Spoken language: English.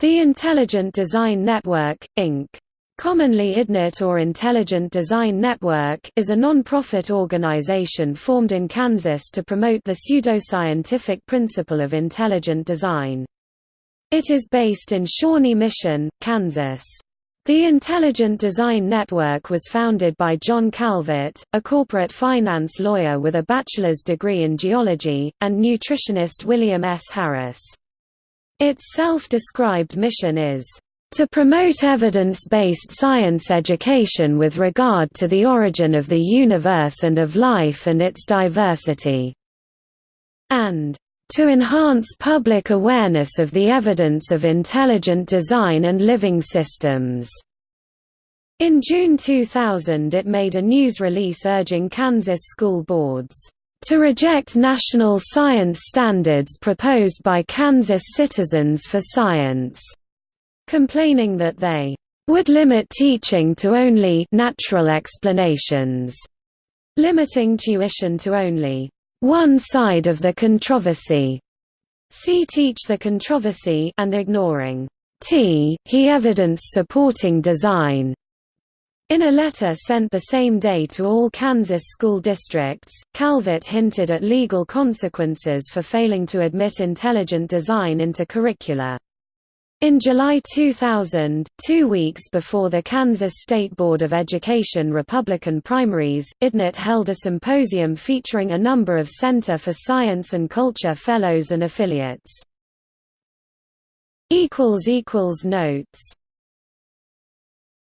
The Intelligent Design Network, Inc. Commonly IDNET or Intelligent Design Network is a non-profit organization formed in Kansas to promote the pseudoscientific principle of intelligent design. It is based in Shawnee Mission, Kansas. The Intelligent Design Network was founded by John Calvert, a corporate finance lawyer with a bachelor's degree in geology, and nutritionist William S. Harris. Its self-described mission is to promote evidence-based science education with regard to the origin of the universe and of life and its diversity", and to enhance public awareness of the evidence of intelligent design and living systems. In June 2000 it made a news release urging Kansas school boards to reject national science standards proposed by Kansas Citizens for Science complaining that they would limit teaching to only natural explanations, limiting tuition to only one side of the controversy. See Teach the Controversy and ignoring T. He evidence supporting design. In a letter sent the same day to all Kansas school districts, Calvert hinted at legal consequences for failing to admit intelligent design into curricula. In July 2000, two weeks before the Kansas State Board of Education Republican primaries, IDNET held a symposium featuring a number of Center for Science and Culture fellows and affiliates. Notes